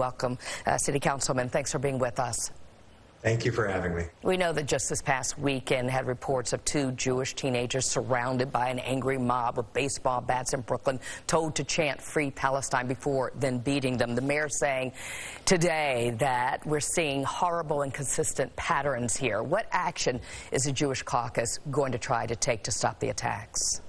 welcome, uh, City Councilman. Thanks for being with us. Thank you for having me. We know that just this past weekend had reports of two Jewish teenagers surrounded by an angry mob with baseball bats in Brooklyn, told to chant Free Palestine before then beating them. The mayor saying today that we're seeing horrible and consistent patterns here. What action is the Jewish caucus going to try to take to stop the attacks?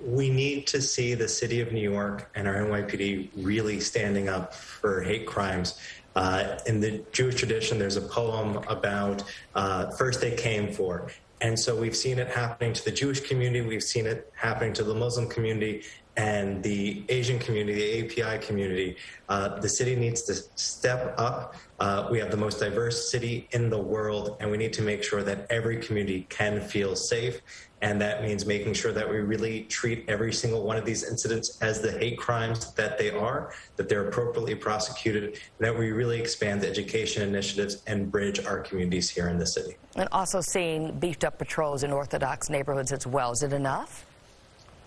We need to see the city of New York and our NYPD really standing up for hate crimes. Uh, in the Jewish tradition, there's a poem about uh, first they came for. And so we've seen it happening to the Jewish community, we've seen it happening to the Muslim community and the Asian community, the API community. Uh, the city needs to step up. Uh, we have the most diverse city in the world, and we need to make sure that every community can feel safe. And that means making sure that we really treat every single one of these incidents as the hate crimes that they are, that they're appropriately prosecuted, that we really expand the education initiatives and bridge our communities here in the city. And also seeing beefed up patrols in Orthodox neighborhoods as well. Is it enough?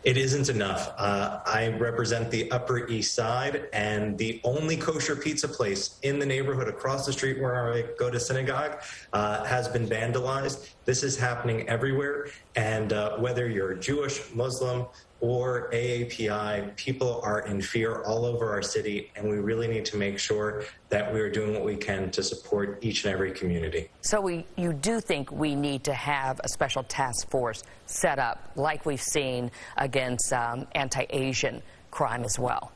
It isn't enough. Uh, I represent the Upper East Side, and the only kosher pizza place in the neighborhood across the street where I go to synagogue uh, has been vandalized. This is happening everywhere, and uh, whether you're Jewish, Muslim, or AAPI, people are in fear all over our city, and we really need to make sure that we are doing what we can to support each and every community. So we, you do think we need to have a special task force set up, like we've seen against um, anti-Asian crime as well?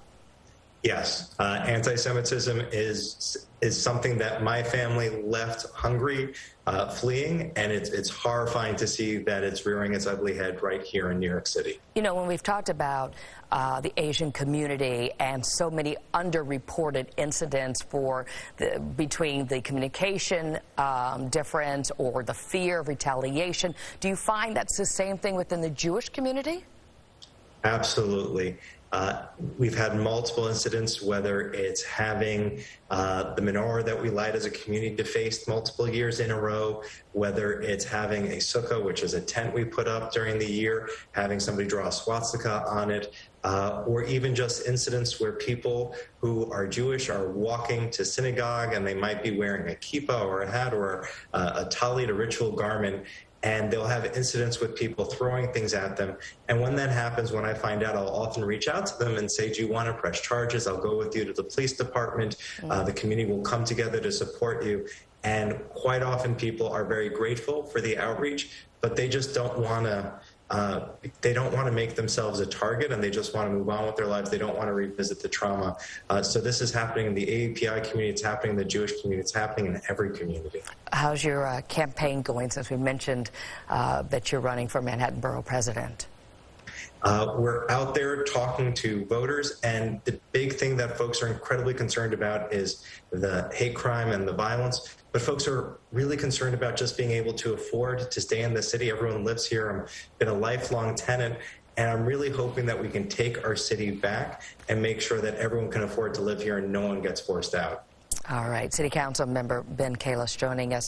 Yes, uh, anti-Semitism is is something that my family left Hungary, uh, fleeing, and it's it's horrifying to see that it's rearing its ugly head right here in New York City. You know, when we've talked about uh, the Asian community and so many underreported incidents for the, between the communication um, difference or the fear of retaliation, do you find that's the same thing within the Jewish community? Absolutely. Uh, we've had multiple incidents, whether it's having uh, the menorah that we light as a community defaced multiple years in a row, whether it's having a sukkah, which is a tent we put up during the year, having somebody draw a swastika on it, uh, or even just incidents where people who are Jewish are walking to synagogue and they might be wearing a kippah or a hat or a, a talit, a ritual garment, and they'll have incidents with people throwing things at them. And when that happens, when I find out, I'll often reach out to them and say, do you want to press charges? I'll go with you to the police department. Mm. Uh, the community will come together to support you. And quite often people are very grateful for the outreach, but they just don't want to uh, they don't want to make themselves a target and they just want to move on with their lives. They don't want to revisit the trauma. Uh, so this is happening in the AAPI community. It's happening in the Jewish community. It's happening in every community. How's your uh, campaign going since we mentioned uh, that you're running for Manhattan Borough President? Uh, we're out there talking to voters, and the big thing that folks are incredibly concerned about is the hate crime and the violence. But folks are really concerned about just being able to afford to stay in the city. Everyone lives here. I've been a lifelong tenant, and I'm really hoping that we can take our city back and make sure that everyone can afford to live here and no one gets forced out. All right. City Council member Ben Kallos joining us.